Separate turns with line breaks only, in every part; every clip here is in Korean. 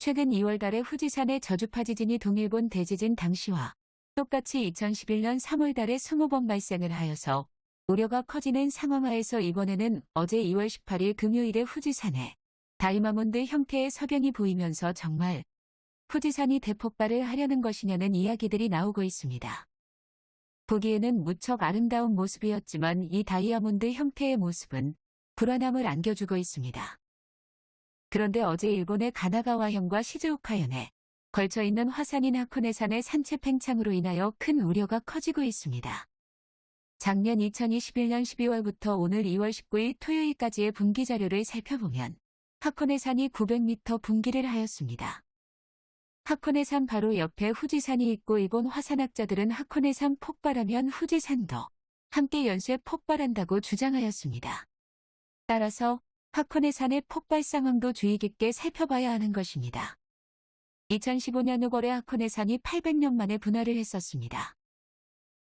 최근 2월 달에 후지산의 저주파 지진이 동일본 대지진 당시와 똑같이 2011년 3월 달에 20번 발생을 하여서 우려가 커지는 상황하에서 이번에는 어제 2월 18일 금요일에 후지산에 다이아몬드 형태의 석양이 보이면서 정말 후지산이 대폭발을 하려는 것이냐는 이야기들이 나오고 있습니다. 보기에는 무척 아름다운 모습이었지만 이 다이아몬드 형태의 모습은 불안함을 안겨주고 있습니다. 그런데 어제 일본의 가나가와현과 시즈오카현에 걸쳐 있는 화산인 하코네산의 산체 팽창으로 인하여 큰 우려가 커지고 있습니다. 작년 2021년 12월부터 오늘 2월 19일 토요일까지의 분기 자료를 살펴보면 하코네산이 900m 분기를 하였습니다. 하코네산 바로 옆에 후지산이 있고 일본 화산학자들은 하코네산 폭발하면 후지산도 함께 연쇄 폭발한다고 주장하였습니다. 따라서 하코네산의 폭발 상황도 주의 깊게 살펴봐야 하는 것입니다. 2015년 5월에 하코네 산이 800년 만에 분화를 했었습니다.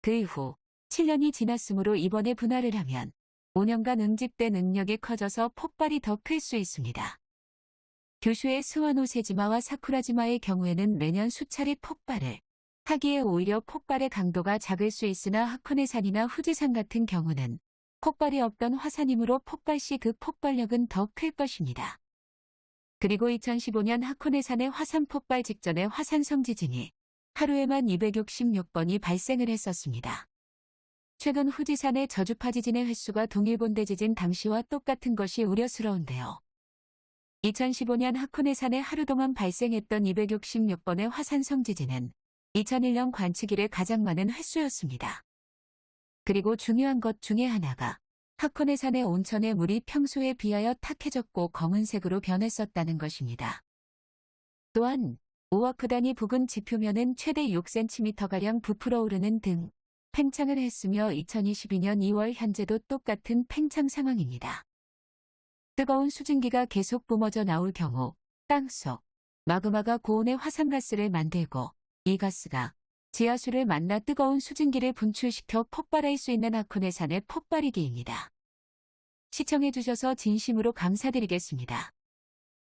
그 이후 7년이 지났으므로 이번에 분화를 하면 5년간 응집된 능력이 커져서 폭발이 더 클 수 있습니다. 규슈의 스와노세지마와 사쿠라지마의 경우에는 매년 수차례 폭발을 하기에 오히려 폭발의 강도가 작을 수 있으나 하코네산이나 후지산 같은 경우는 폭발이 없던 화산이므로 폭발 시 그 폭발력은 더 클 것입니다. 그리고 2015년 하코네산의 화산 폭발 직전에 화산성 지진이 하루에만 266번이 발생을 했었습니다. 최근 후지산의 저주파 지진의 횟수가 동일본 대 지진 당시와 똑같은 것이 우려스러운데요. 2015년 하코네산에 하루 동안 발생했던 266번의 화산성 지진은 2001년 관측 일에 가장 많은 횟수였습니다. 그리고 중요한 것 중에 하나가 하코네산의 온천의 물이 평소에 비하여 탁해졌고 검은색으로 변했었다는 것입니다. 또한 오와크단이 부근 지표면은 최대 6cm가량 부풀어 오르는 등 팽창을 했으며 2022년 2월 현재도 똑같은 팽창 상황입니다. 뜨거운 수증기가 계속 뿜어져 나올 경우 땅속 마그마가 고온의 화산가스를 만들고 이 가스가 지하수를 만나 뜨거운 수증기를 분출시켜 폭발할 수 있는 하코네 산의 폭발이기입니다. 시청해주셔서 진심으로 감사드리겠습니다.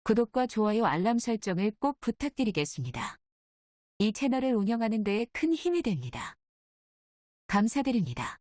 구독과 좋아요 알람 설정을 꼭 부탁드리겠습니다. 이 채널을 운영하는 데에 큰 힘이 됩니다. 감사드립니다.